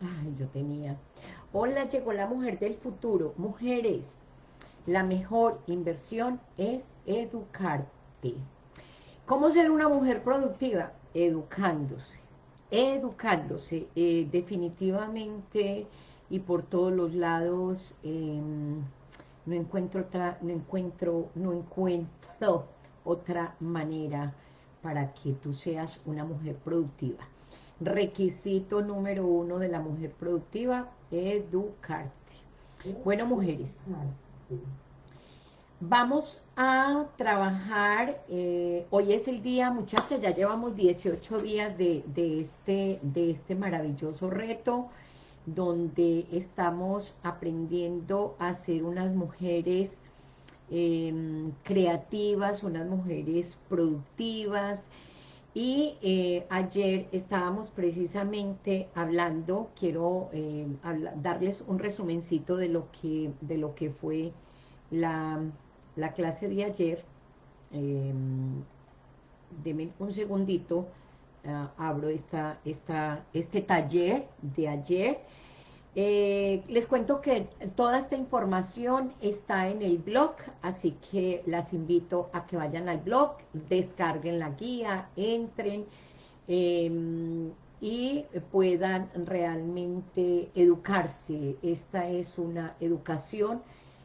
Ay, yo tenía. Hola, llegó la mujer del futuro. Mujeres, la mejor inversión es educarte. ¿Cómo ser una mujer productiva? Educándose. Educándose. Eh, definitivamente y por todos los lados em, no encuentro otra, no encuentro, no encuentro otra manera para que tú seas una mujer productiva. Requisito número uno de la mujer productiva, educarte. Bueno, mujeres, vamos a trabajar, eh, hoy es el día, muchachas, ya llevamos 18 días de, este, de este maravilloso reto, donde estamos aprendiendo a ser unas mujeres em, creativas, unas mujeres productivas, y eh, ayer estábamos precisamente hablando, quiero eh, darles un resumencito de lo que, de lo que fue la, clase de ayer. Eh, un segundito, ah, abro esta, esta, este taller de ayer eh, les cuento que toda esta información está en el blog, así que las invito a que vayan al blog, descarguen la guía, entren em, y puedan realmente educarse. Esta es una educación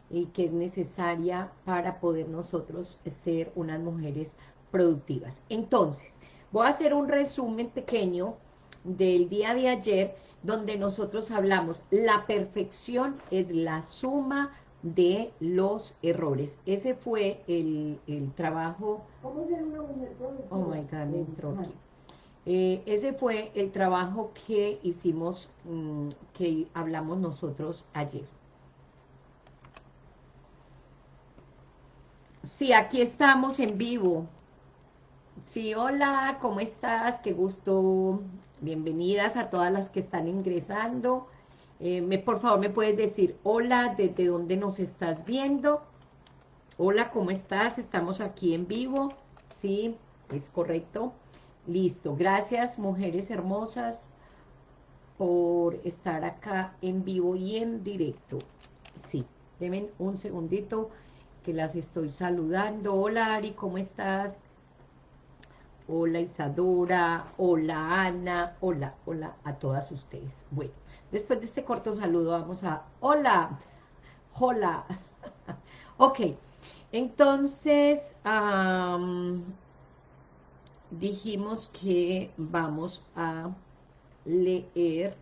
y que es necesaria para poder nosotros ser unas mujeres productivas. Entonces, voy a hacer un resumen pequeño del día de ayer, donde nosotros hablamos, la perfección es la suma de los errores. Ese fue el, trabajo... ¿Cómo ser una mujer Oh my God, me entró aquí. Eh, ese fue el trabajo que hicimos, mm, que hablamos nosotros ayer. Sí, aquí estamos en vivo. Sí, hola, ¿cómo estás? Qué gusto Bienvenidas a todas las que están ingresando. Eh, me, por favor, me puedes decir hola, desde dónde nos estás viendo. Hola, ¿cómo estás? Estamos aquí en vivo. Sí, es correcto. Listo. Gracias, mujeres hermosas, por estar acá en vivo y en directo. Sí, denme un segundito que las estoy saludando. Hola, Ari, ¿cómo estás? Hola Isadora, hola Ana, hola, hola a todas ustedes. Bueno, después de este corto saludo vamos a, hola, hola, ok, entonces dijimos que vamos a leer,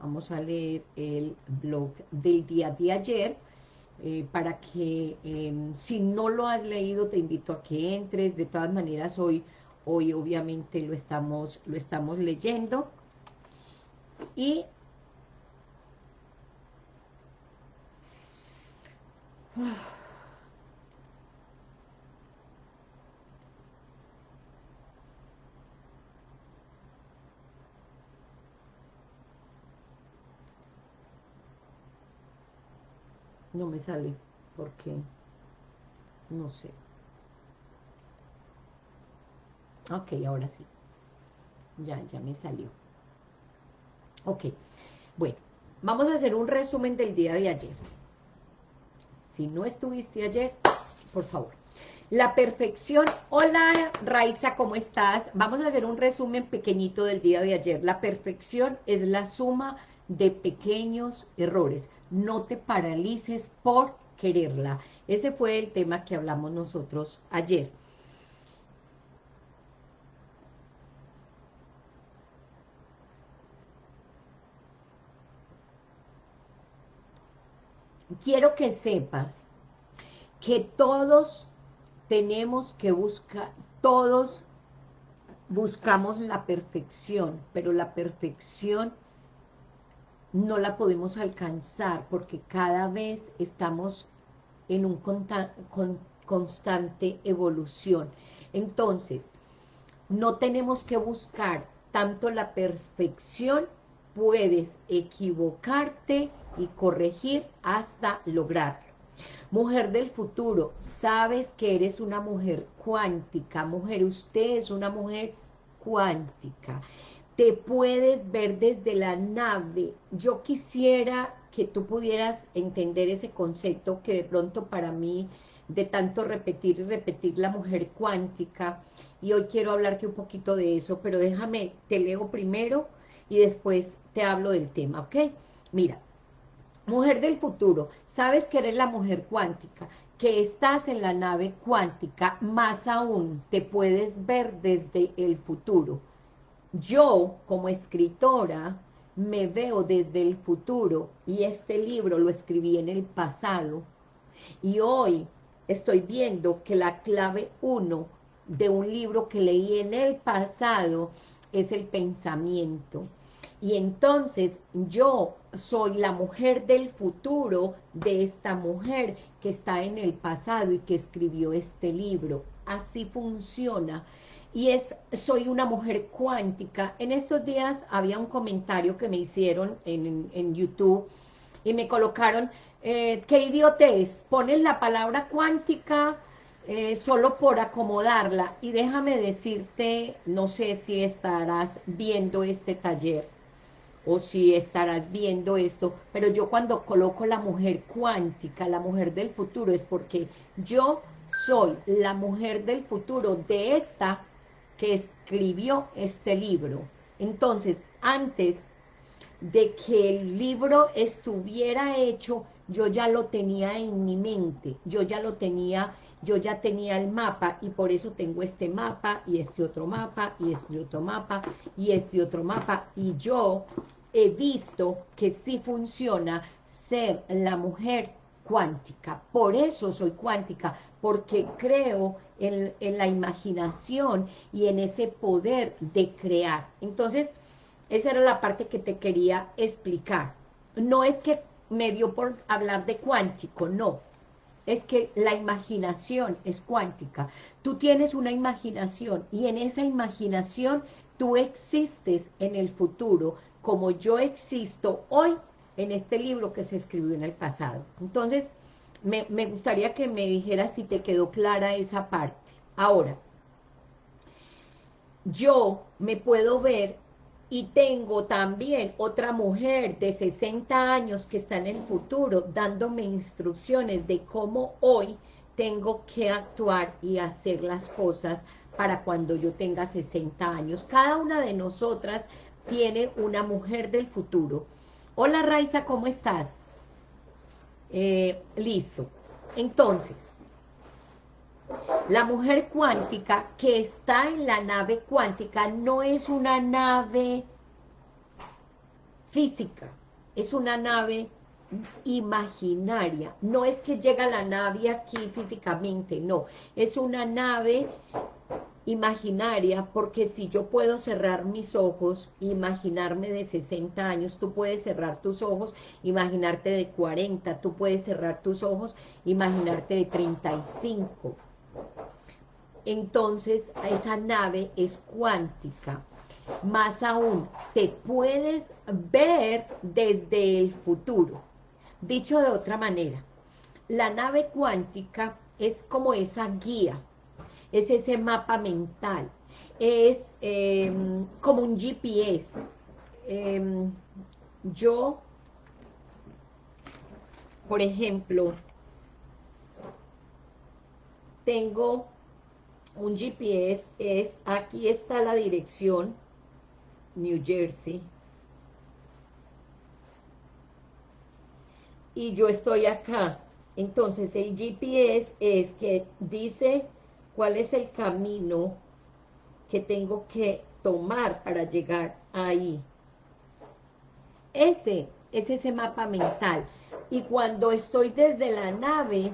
vamos a leer el blog del día de ayer, eh, para que em, si no lo has leído te invito a que entres, de todas maneras hoy Hoy obviamente lo estamos, lo estamos leyendo. Y no me sale porque no sé Ok, ahora sí. Ya, ya me salió. Ok, bueno, vamos a hacer un resumen del día de ayer. Si no estuviste ayer, por favor. La perfección, hola Raiza, ¿cómo estás? Vamos a hacer un resumen pequeñito del día de ayer. La perfección es la suma de pequeños errores. No te paralices por quererla. Ese fue el tema que hablamos nosotros ayer. Quiero que sepas que todos tenemos que buscar, todos buscamos la perfección, pero la perfección no la podemos alcanzar porque cada vez estamos en un constante evolución. Entonces, no tenemos que buscar tanto la perfección, puedes equivocarte y corregir hasta lograrlo. Mujer del futuro, sabes que eres una mujer cuántica, mujer, usted es una mujer cuántica. te puedes ver desde la nave. Yo quisiera que tú pudieras entender ese concepto que de pronto para mí, de tanto repetir y repetir la mujer cuántica, y hoy quiero hablarte un poquito de eso, pero déjame, te leo primero y después te hablo del tema, ¿ok? Mira, mujer del futuro, sabes que eres la mujer cuántica, que estás en la nave cuántica, más aún te puedes ver desde el futuro. Yo, como escritora, me veo desde el futuro y este libro lo escribí en el pasado y hoy estoy viendo que la clave uno de un libro que leí en el pasado es el pensamiento. Y entonces yo soy la mujer del futuro de esta mujer que está en el pasado y que escribió este libro. Así funciona. Y es, soy una mujer cuántica. En estos días había un comentario que me hicieron en, en YouTube y me colocaron, eh, qué idiotez, pones la palabra cuántica eh, solo por acomodarla. Y déjame decirte, no sé si estarás viendo este taller, o si estarás viendo esto, pero yo cuando coloco la mujer cuántica, la mujer del futuro, es porque yo soy la mujer del futuro de esta que escribió este libro. Entonces, antes de que el libro estuviera hecho, yo ya lo tenía en mi mente, yo ya lo tenía, yo ya tenía el mapa y por eso tengo este mapa y este otro mapa y este otro mapa y este otro mapa y yo he visto que sí funciona ser la mujer cuántica. Por eso soy cuántica, porque creo en, en, la imaginación y en ese poder de crear. Entonces, esa era la parte que te quería explicar. No es que me dio por hablar de cuántico, no. Es que la imaginación es cuántica. Tú tienes una imaginación y en esa imaginación tú existes en el futuro como yo existo hoy en este libro que se escribió en el pasado. Entonces, me, gustaría que me dijeras si te quedó clara esa parte. Ahora, yo me puedo ver y tengo también otra mujer de 60 años que está en el futuro dándome instrucciones de cómo hoy tengo que actuar y hacer las cosas para cuando yo tenga 60 años. Cada una de nosotras tiene una mujer del futuro. Hola Raiza, ¿cómo estás? Eh, listo. Entonces, la mujer cuántica que está en la nave cuántica no es una nave física, es una nave imaginaria. No es que llega la nave aquí físicamente, no. Es una nave imaginaria, porque si yo puedo cerrar mis ojos, imaginarme de 60 años, tú puedes cerrar tus ojos, imaginarte de 40, tú puedes cerrar tus ojos, imaginarte de 35. Entonces, esa nave es cuántica. Más aún, te puedes ver desde el futuro. Dicho de otra manera, la nave cuántica es como esa guía, es ese mapa mental, es em, como un GPS. Em, yo, por ejemplo, tengo un GPS, es aquí está la dirección, New Jersey, y yo estoy acá. Entonces el GPS es que dice cuál es el camino que tengo que tomar para llegar ahí. Ese es ese mapa mental. Y cuando estoy desde la nave,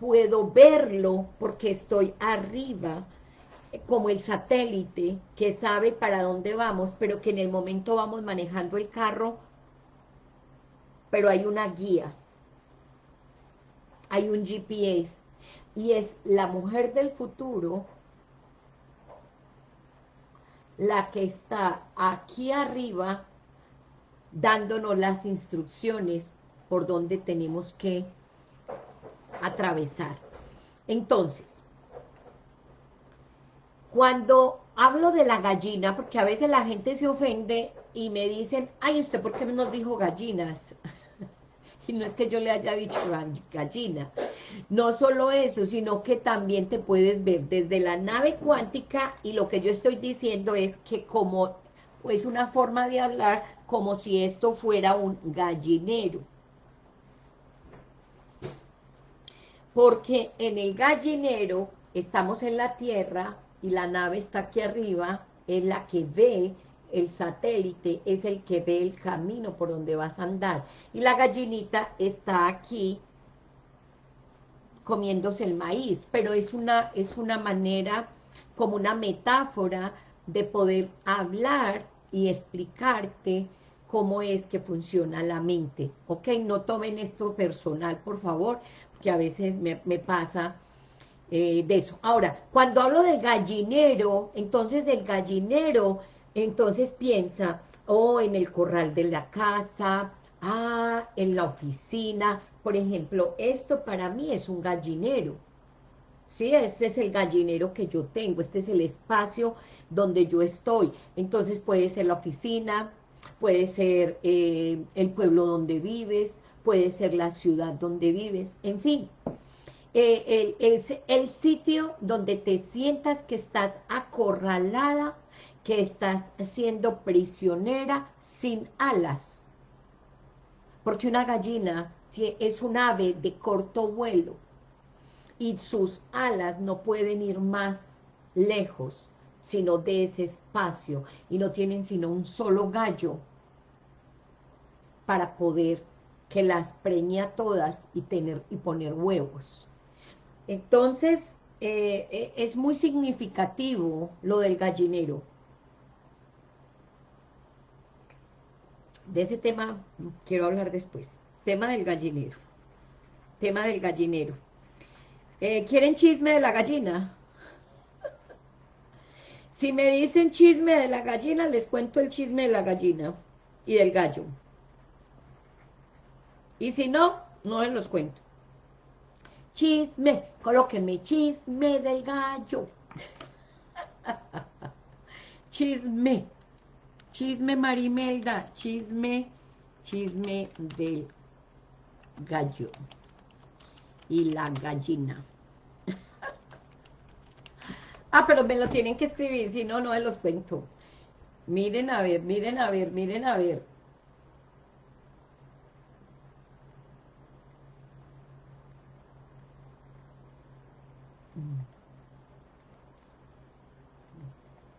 puedo verlo porque estoy arriba, como el satélite que sabe para dónde vamos, pero que en el momento vamos manejando el carro, pero hay una guía, hay un GPS, y es la mujer del futuro la que está aquí arriba dándonos las instrucciones por donde tenemos que atravesar. Entonces, cuando hablo de la gallina porque a veces la gente se ofende y me dicen, ay, ¿usted por qué nos dijo gallinas? y no es que yo le haya dicho gallina. No solo eso, sino que también te puedes ver desde la nave cuántica y lo que yo estoy diciendo es que como es una forma de hablar como si esto fuera un gallinero. Porque en el gallinero estamos en la Tierra y la nave está aquí arriba, es la que ve el satélite, es el que ve el camino por donde vas a andar. Y la gallinita está aquí comiéndose el maíz, pero es una, es una manera, como una metáfora de poder hablar y explicarte cómo es que funciona la mente, ¿ok? No tomen esto personal, por favor, porque a veces me, pasa eh, de eso. Ahora, cuando hablo de gallinero, entonces el gallinero, entonces piensa, oh, en el corral de la casa, ah, en la oficina, por ejemplo, esto para mí es un gallinero, ¿sí? Este es el gallinero que yo tengo, este es el espacio donde yo estoy. Entonces puede ser la oficina, puede ser eh, el pueblo donde vives, puede ser la ciudad donde vives, en fin. Eh, es el sitio donde te sientas que estás acorralada, que estás siendo prisionera sin alas. Porque una gallina es un ave de corto vuelo y sus alas no pueden ir más lejos sino de ese espacio y no tienen sino un solo gallo para poder que las preñe a todas y, tener, y poner huevos. Entonces, eh, eh, es muy significativo lo del gallinero. De ese tema quiero hablar después. Tema del gallinero. Tema del gallinero. Eh, ¿Quieren chisme de la gallina? Si me dicen chisme de la gallina, les cuento el chisme de la gallina y del gallo. Y si no, no les los cuento. Chisme, colóquenme chisme del gallo. chisme, chisme Marimelda, chisme, chisme del gallo y la gallina. ah, pero me lo tienen que escribir, si no, no me los cuento. Miren a ver, miren a ver, miren a ver.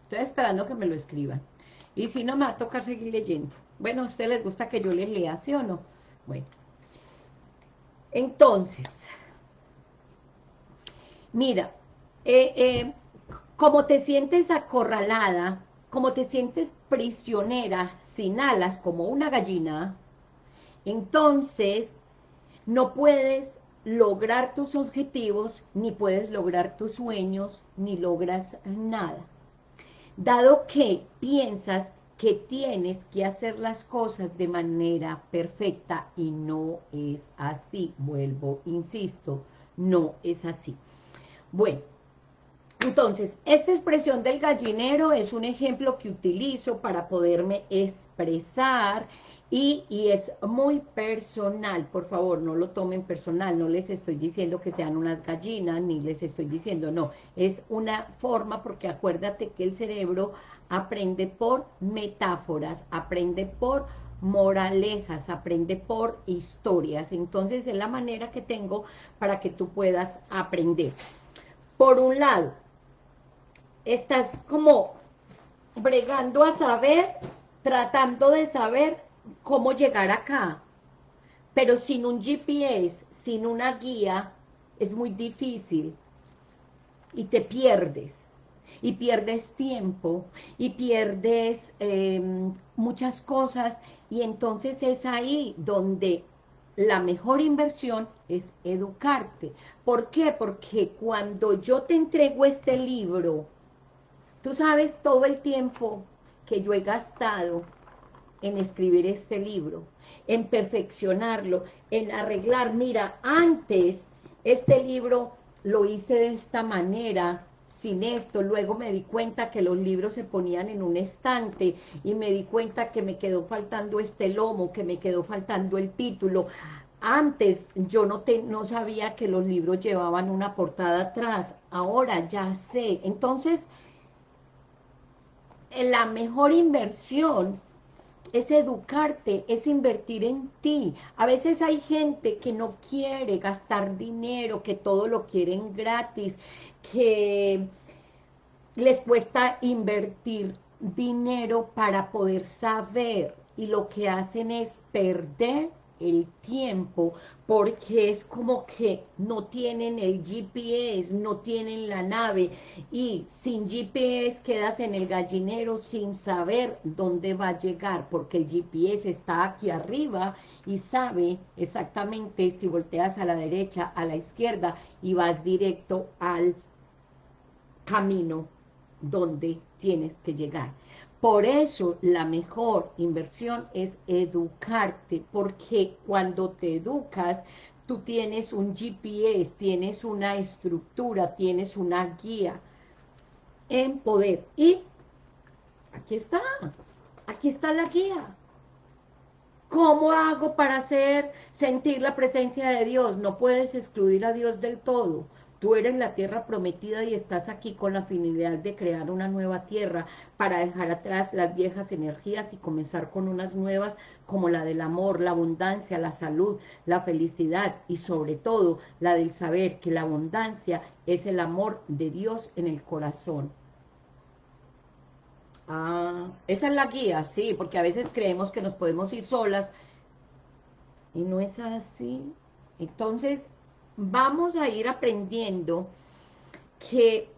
Estoy esperando que me lo escriban. Y si no, me va a tocar seguir leyendo. Bueno, ¿a ustedes les gusta que yo les lea, sí o no? Bueno. Entonces, mira, eh, eh, como te sientes acorralada, como te sientes prisionera, sin alas, como una gallina, entonces no puedes lograr tus objetivos, ni puedes lograr tus sueños, ni logras nada. Dado que piensas que tienes que hacer las cosas de manera perfecta y no es así, vuelvo, insisto, no es así. Bueno, entonces, esta expresión del gallinero es un ejemplo que utilizo para poderme expresar y, es muy personal, por favor, no lo tomen personal, no les estoy diciendo que sean unas gallinas, ni les estoy diciendo, no, es una forma, porque acuérdate que el cerebro aprende por metáforas, aprende por moralejas, aprende por historias, entonces es la manera que tengo para que tú puedas aprender. Por un lado, estás como bregando a saber, tratando de saber cómo llegar acá, pero sin un GPS, sin una guía, es muy difícil y te pierdes, y pierdes tiempo, y pierdes em, muchas cosas, y entonces es ahí donde la mejor inversión es educarte. ¿Por qué? Porque cuando yo te entrego este libro, tú sabes todo el tiempo que yo he gastado en escribir este libro, en perfeccionarlo, en arreglar. Mira, antes este libro lo hice de esta manera sin esto, luego me di cuenta que los libros se ponían en un estante y me di cuenta que me quedó faltando este lomo, que me quedó faltando el título. Antes yo no, te, no sabía que los libros llevaban una portada atrás, ahora ya sé. Entonces, la mejor inversión es educarte, es invertir en ti. A veces hay gente que no quiere gastar dinero, que todo lo quieren gratis, que les cuesta invertir dinero para poder saber y lo que hacen es perder el tiempo porque es como que no tienen el GPS, no tienen la nave y sin GPS quedas en el gallinero sin saber dónde va a llegar porque el GPS está aquí arriba y sabe exactamente si volteas a la derecha, a la izquierda y vas directo al camino donde tienes que llegar. Por eso la mejor inversión es educarte, porque cuando te educas, tú tienes un GPS, tienes una estructura, tienes una guía en poder. Y aquí está, aquí está la guía. ¿Cómo hago para hacer sentir la presencia de Dios? No puedes excluir a Dios del todo. Tú eres la tierra prometida y estás aquí con la finalidad de crear una nueva tierra para dejar atrás las viejas energías y comenzar con unas nuevas como la del amor, la abundancia, la salud, la felicidad y sobre todo la del saber que la abundancia es el amor de Dios en el corazón. Ah, esa es la guía, sí, porque a veces creemos que nos podemos ir solas y no es así. Entonces, vamos a ir aprendiendo que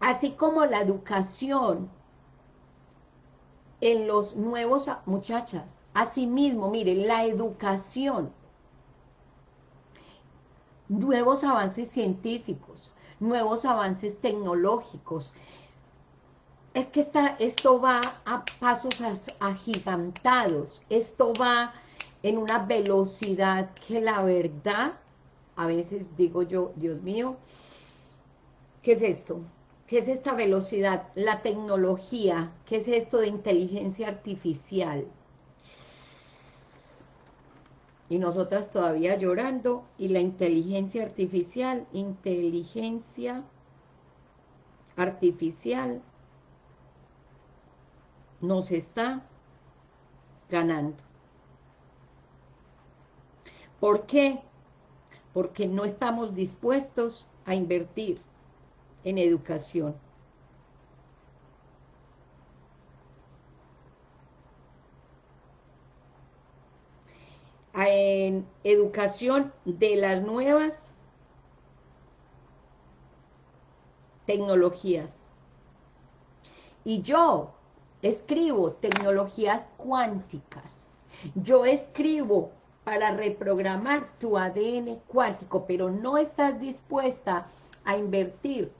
así como la educación en los nuevos, muchachas, asimismo, miren, la educación, nuevos avances científicos, nuevos avances tecnológicos, es que esto va a pasos agigantados, esto va en una velocidad que la verdad a veces digo yo, Dios mío, ¿qué es esto? ¿Qué es esta velocidad? La tecnología, ¿qué es esto de inteligencia artificial? Y nosotras todavía llorando, y la inteligencia artificial, inteligencia artificial, nos está ganando. ¿Por qué? Porque no estamos dispuestos a invertir en educación. En educación de las nuevas tecnologías. Y yo escribo tecnologías cuánticas. Yo escribo para reprogramar tu ADN cuántico, pero no estás dispuesta a invertir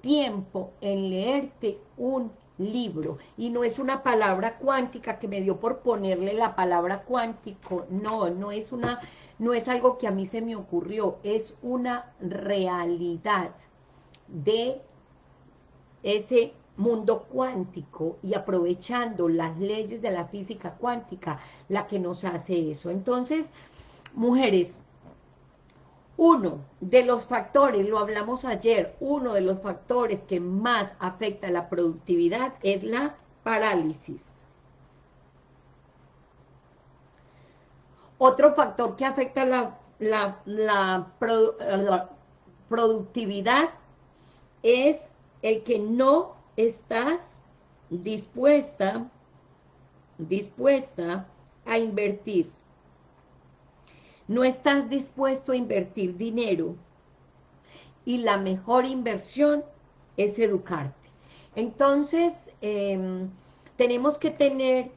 tiempo en leerte un libro, y no es una palabra cuántica que me dio por ponerle la palabra cuántico, no, no es una, no es algo que a mí se me ocurrió, es una realidad de ese mundo cuántico y aprovechando las leyes de la física cuántica, la que nos hace eso. Entonces, mujeres, uno de los factores, lo hablamos ayer, uno de los factores que más afecta la productividad es la parálisis. Otro factor que afecta la, la, la productividad es el que no estás dispuesta, dispuesta a invertir. No estás dispuesto a invertir dinero. Y la mejor inversión es educarte. Entonces, em, tenemos que tener...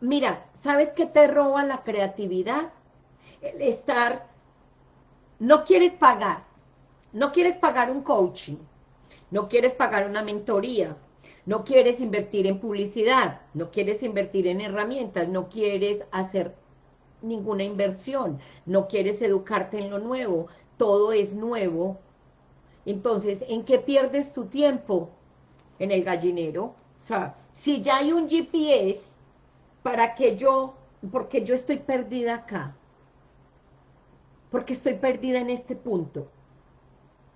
Mira, ¿sabes qué te roba la creatividad? El estar... No quieres pagar. No quieres pagar un coaching no quieres pagar una mentoría, no quieres invertir en publicidad, no quieres invertir en herramientas, no quieres hacer ninguna inversión, no quieres educarte en lo nuevo, todo es nuevo, Entonces, ¿en qué pierdes tu tiempo? En el gallinero. O sea, si ya hay un GPS, ¿para que yo, porque yo estoy perdida acá? Porque estoy perdida en este punto.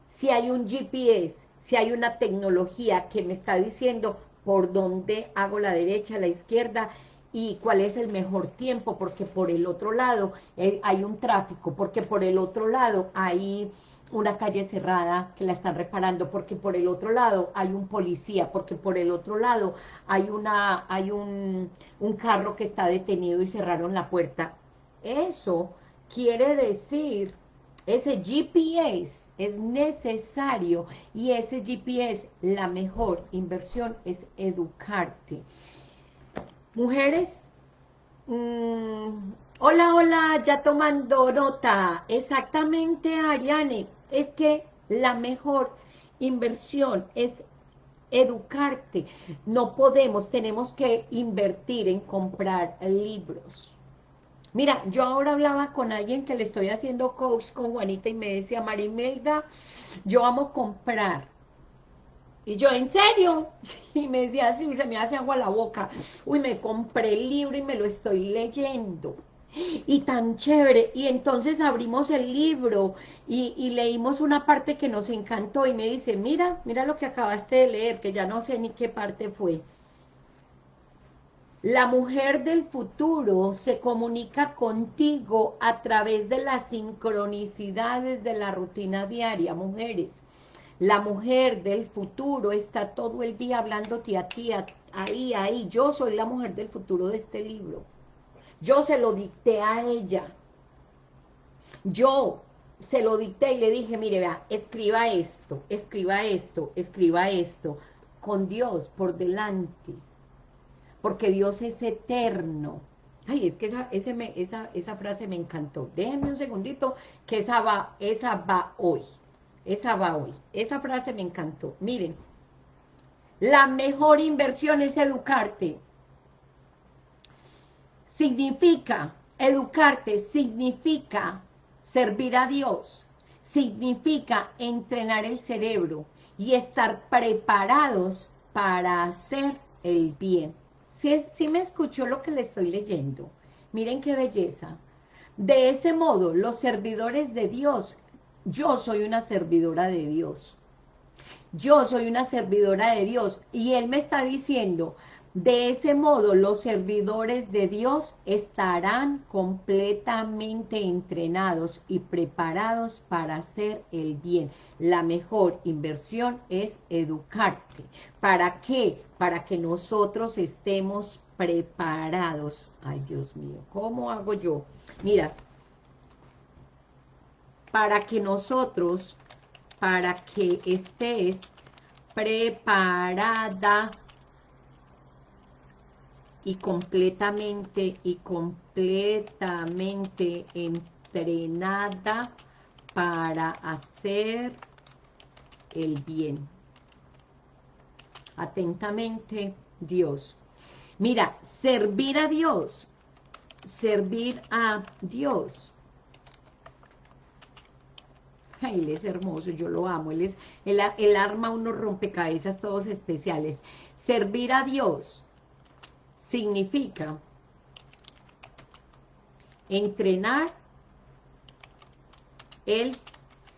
Si hay un GPS, si hay una tecnología que me está diciendo por dónde hago la derecha, la izquierda, y cuál es el mejor tiempo, porque por el otro lado eh, hay un tráfico, porque por el otro lado hay una calle cerrada que la están reparando, porque por el otro lado hay un policía, porque por el otro lado hay, una, hay un, un carro que está detenido y cerraron la puerta. Eso quiere decir, ese GPS es necesario y ese GPS, la mejor inversión es educarte. Mujeres, mm, hola, hola, ya tomando nota. Exactamente, Ariane, es que la mejor inversión es educarte. No podemos, tenemos que invertir en comprar libros. Mira, yo ahora hablaba con alguien que le estoy haciendo coach con Juanita y me decía, Marimelda, yo amo comprar y yo, ¿en serio? Y me decía así, se me hace agua la boca. Uy, me compré el libro y me lo estoy leyendo. Y tan chévere. Y entonces abrimos el libro y, y, leímos una parte que nos encantó. Y me dice, mira, mira lo que acabaste de leer, que ya no sé ni qué parte fue. La mujer del futuro se comunica contigo a través de las sincronicidades de la rutina diaria, mujeres. La mujer del futuro está todo el día hablándote a ti, ahí, ahí. Yo soy la mujer del futuro de este libro. Yo se lo dicté a ella. Yo se lo dicté y le dije, mire, vea, escriba esto, escriba esto, escriba esto, con Dios por delante, porque Dios es eterno. Ay, es que esa, esa, esa frase me encantó. Déjenme un segundito, que esa va, esa va hoy. Esa va hoy. Esa frase me encantó. Miren, la mejor inversión es educarte. Significa, educarte significa servir a Dios, significa entrenar el cerebro y estar preparados para hacer el bien. Si, si me escuchó lo que le estoy leyendo, miren qué belleza. De ese modo, los servidores de Dios yo soy una servidora de Dios. Yo soy una servidora de Dios. Y Él me está diciendo, de ese modo los servidores de Dios estarán completamente entrenados y preparados para hacer el bien. La mejor inversión es educarte. ¿Para qué? Para que nosotros estemos preparados. Ay, Dios mío, ¿cómo hago yo? Mira, para que nosotros, para que estés preparada y completamente y completamente entrenada para hacer el bien. Atentamente, Dios. Mira, servir a Dios, servir a Dios él es hermoso, yo lo amo, él es, el arma unos rompecabezas todos especiales. Servir a Dios significa entrenar el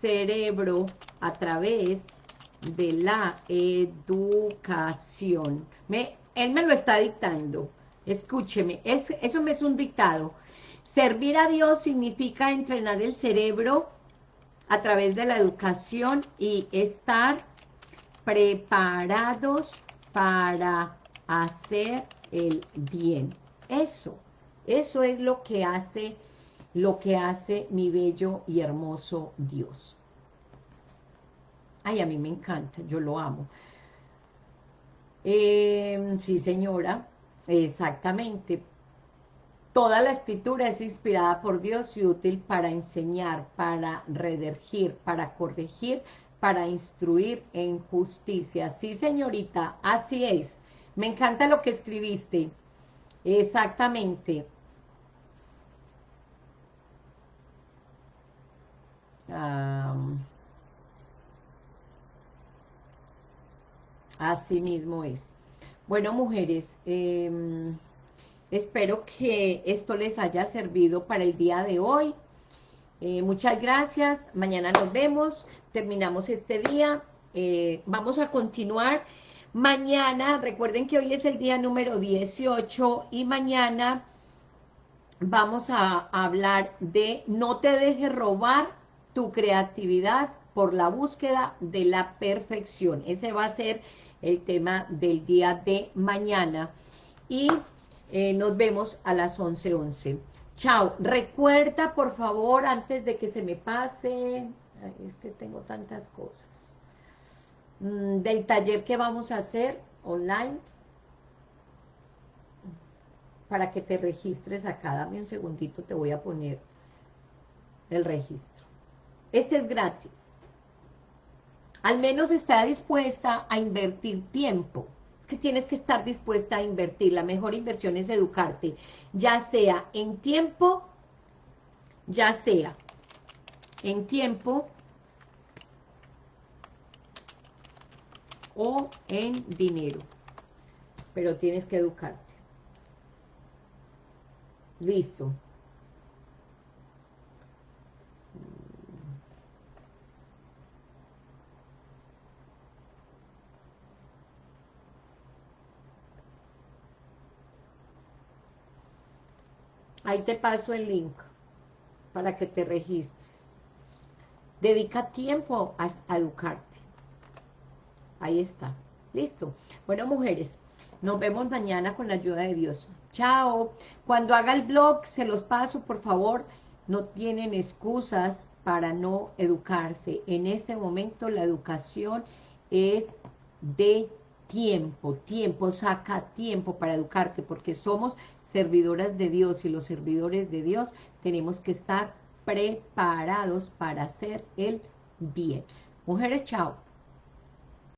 cerebro a través de la educación. Él me lo está dictando, escúcheme, es, eso me es un dictado. Servir a Dios significa entrenar el cerebro a través de la educación y estar preparados para hacer el bien. Eso, eso es lo que hace, lo que hace mi bello y hermoso Dios. Ay, a mí me encanta, yo lo amo. Eh, sí, señora, exactamente. Toda la escritura es inspirada por Dios y útil para enseñar, para redirigir, para corregir, para instruir en justicia. Sí, señorita, así es. Me encanta lo que escribiste. Exactamente. Así mismo es. Bueno, mujeres, em, espero que esto les haya servido para el día de hoy. Eh, muchas gracias, mañana nos vemos, terminamos este día, eh, vamos a continuar. Mañana, recuerden que hoy es el día número 18 y mañana vamos a hablar de no te dejes robar tu creatividad por la búsqueda de la perfección. Ese va a ser el tema del día de mañana. Y eh, nos vemos a las 11.11. 11. Chao. Recuerda, por favor, antes de que se me pase, es que tengo tantas cosas, mm, del taller que vamos a hacer online, para que te registres acá, dame un segundito, te voy a poner el registro. Este es gratis. Al menos está dispuesta a invertir tiempo. Es que tienes que estar dispuesta a invertir. La mejor inversión es educarte, ya sea en tiempo, ya sea en tiempo o en dinero. Pero tienes que educarte. Listo. Ahí te paso el link para que te registres. Dedica tiempo a, educarte. Ahí está. Listo. Bueno, mujeres, nos vemos mañana con la ayuda de Dios. Chao. Cuando haga el blog, se los paso, por favor. No tienen excusas para no educarse. En este momento la educación es de tiempo. Tiempo, saca tiempo para educarte, porque somos servidoras de Dios y los servidores de Dios tenemos que estar preparados para hacer el bien. Mujeres, chao.